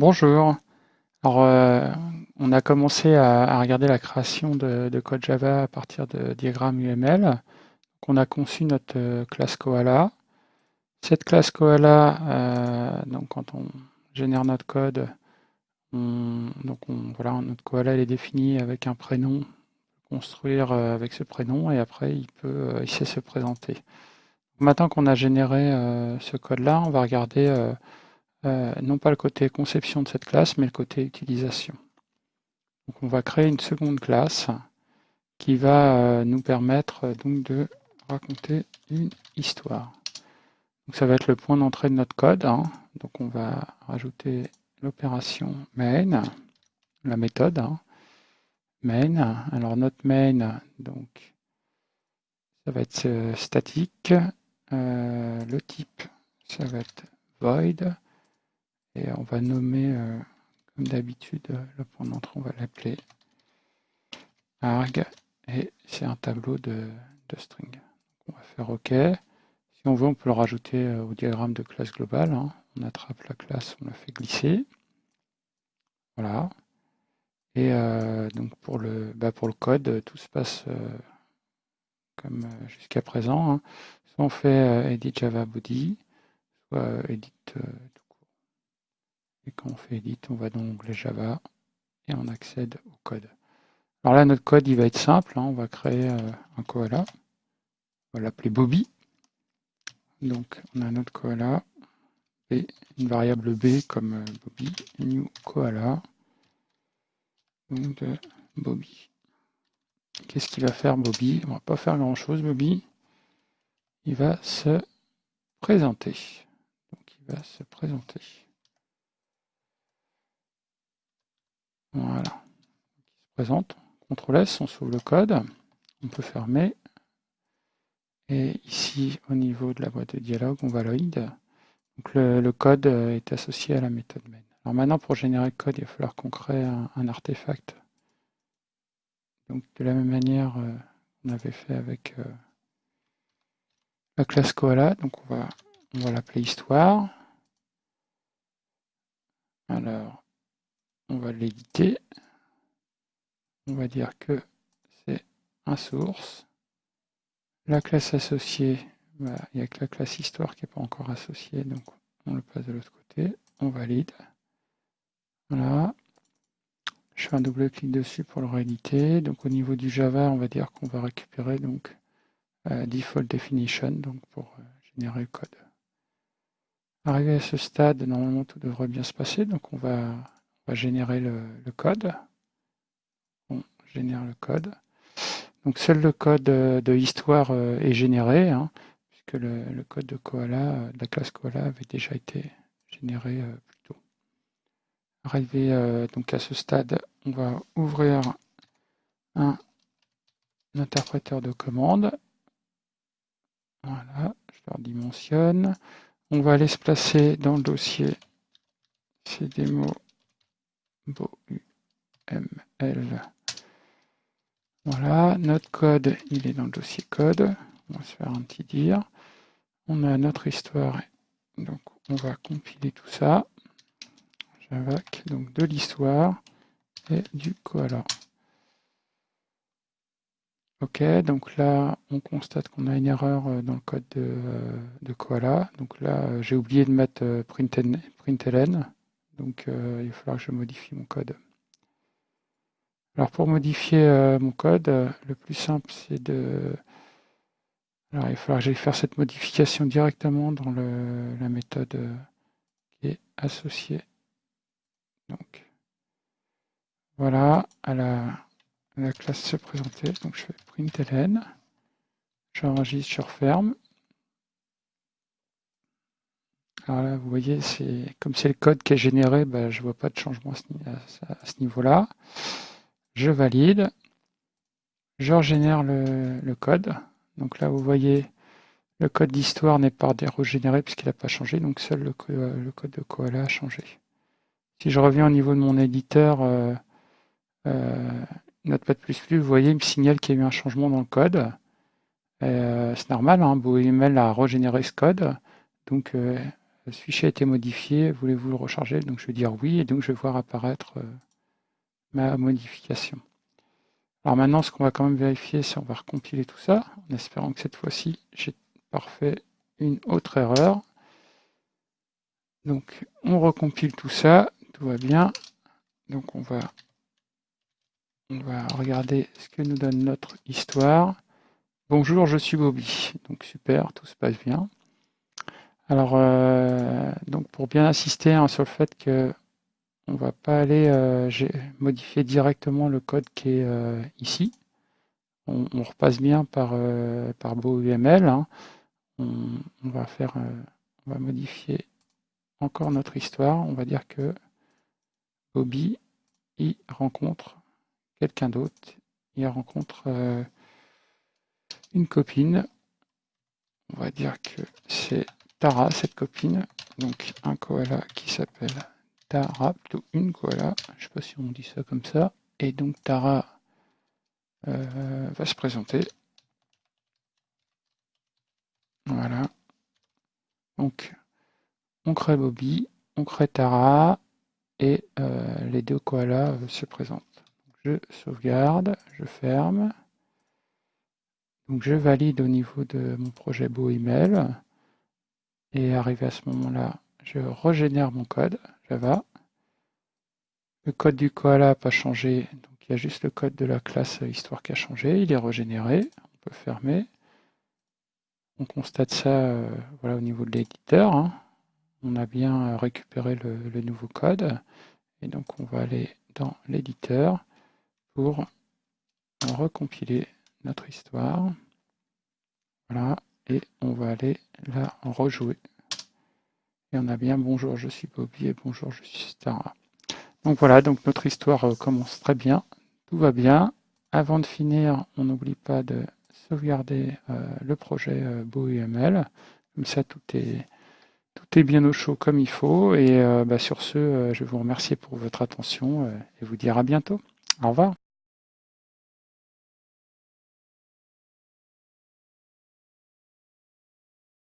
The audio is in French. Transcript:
Bonjour. Alors, euh, on a commencé à, regarder la création de, de code Java à partir de diagrammes UML. On a conçu notre euh, classe Koala. Cette classe Koala, euh, donc quand on génère notre code, voilà, notre Koala est défini avec un prénom, construire avec ce prénom et après il peut, sait se présenter. Maintenant qu'on a généré ce code-là, on va regarder euh, non pas le côté conception de cette classe, mais le côté utilisation. Donc on va créer une seconde classe qui va euh, nous permettre euh, donc de raconter une histoire. Donc ça va être le point d'entrée de notre code. hein. Donc on va rajouter l'opération main, la méthode hein. main. Alors notre main, donc ça va être statique. Le type, ça va être void. Et on va nommer, euh, comme d'habitude, euh, le point d'entrée, on va l'appeler arg. Et c'est un tableau de, de string. On va faire OK. Si on veut, on peut le rajouter euh, au diagramme de classe globale. hein. On attrape la classe, on la fait glisser. Voilà. Et donc pour le, bah, pour le code, tout se passe comme jusqu'à présent. hein. Soit on fait edit Java body, soit edit. Quand on fait edit, on va dans l'onglet Java et on accède au code. Alors là, notre code, il va être simple. hein. On va créer euh, un koala. On va l'appeler Bobby. Donc, on a notre koala et une variable b comme euh, Bobby, new koala. Donc, de Bobby. Qu'est-ce qu'il va faire, Bobby? On va pas faire grand-chose, Bobby. Il va se présenter. Donc, il va se présenter. Voilà. Il se présente. CTRL S, on sauve le code. On peut fermer. Et ici, au niveau de la boîte de dialogue, on valide. Donc le, code euh, est associé à la méthode main. Alors maintenant, pour générer le code, il va falloir qu'on crée un, un artefact. Donc de la même manière euh, qu'on avait fait avec euh, la classe Koala. Donc on va, on va l'appeler histoire. Alors, on va l'éditer. On va dire que c'est un source. La classe associée, bah, il n'y a que la classe histoire qui n'est pas encore associée, donc on le passe de l'autre côté. On valide. Voilà. Je fais un double clic dessus pour le rééditer. Donc au niveau du Java, on va dire qu'on va récupérer donc euh, default definition donc pour euh, générer le code. Arrivé à ce stade, normalement tout devrait bien se passer. Donc on va, va générer le, code. On génère le code. Donc seul le code euh, de histoire euh, est généré, hein, puisque le, code de Koala, euh, de la classe Koala avait déjà été généré plus tôt. Arrivé donc à ce stade, on va ouvrir un interpréteur de commande. Voilà, je le redimensionne. On va aller se placer dans le dossier cdemo Voilà, notre code, il est dans le dossier code. On va se faire un petit dire. On a notre histoire, donc on va compiler tout ça. Javac, donc de l'histoire et du koala. Ok, donc là, on constate qu'on a une erreur euh, dans le code de, euh, de Koala. Donc là, euh, j'ai oublié de mettre println. Donc euh, il va falloir que je modifie mon code. Alors pour modifier euh, mon code, euh, le plus simple, c'est de... Alors il va falloir que j'aille faire cette modification directement dans la méthode qui est associée. Donc voilà, à la, à la classe se présenter. Donc je fais println, j'enregistre, je referme. Alors là, vous voyez, c'est comme c'est le code qui est généré, bah, je vois pas de changement à ce, niveau-là. Je valide. Je régénère le, code. Donc là, vous voyez, le code d'histoire n'est pas régénéré puisqu'il n'a pas changé, donc seul le, co- le code de Koala a changé. Si je reviens au niveau de mon éditeur euh, euh, Notepad++, vous voyez, il me signale qu'il y a eu un changement dans le code. Euh, c'est normal, hein, a régénéré ce code, donc euh, ce fichier a été modifié, voulez-vous le recharger? Donc je vais dire oui, et donc je vais voir apparaître ma modification. Alors maintenant, ce qu'on va quand même vérifier, c'est on va recompiler tout ça, en espérant que cette fois-ci, j'ai parfait une autre erreur. Donc on recompile tout ça, tout va bien. Donc on va, on va regarder ce que nous donne notre histoire. Bonjour, je suis Bobby. Donc super, tout se passe bien. Alors, euh, donc pour bien insister hein, sur le fait que on va pas aller euh, modifier directement le code qui est euh, ici. On, repasse bien par, par BoUML. Hein. On, va on va modifier encore notre histoire. On va dire que Bobby y rencontre quelqu'un d'autre. Il rencontre une copine. On va dire que c'est Tara, cette copine. Donc un koala qui s'appelle Tara, plutôt une koala, je ne sais pas si on dit ça comme ça, et donc Tara euh, va se présenter. Voilà. Donc, on crée Bobby, on crée Tara, et euh, les deux koalas euh, se présentent. je sauvegarde, je ferme. Donc je valide au niveau de mon projet Beau. Et arrivé à ce moment-là, je régénère mon code Java. Le code du koala n'a pas changé, donc il y a juste le code de la classe histoire qui a changé. Il est régénéré, on peut fermer. On constate ça euh, voilà, au niveau de l'éditeur. Hein. On a bien récupéré le, nouveau code. Et donc on va aller dans l'éditeur pour recompiler notre histoire. Voilà, on va aller la rejouer. Et on a bien bonjour, je suis Bobby et bonjour, je suis Stara. Donc voilà, donc notre histoire euh, commence très bien, tout va bien. Avant de finir, on n'oublie pas de sauvegarder euh, le projet euh, BoUML. Comme ça, tout est, tout est bien au chaud comme il faut. Et bah, sur ce, je vous remercier pour votre attention et vous dire à bientôt. Au revoir.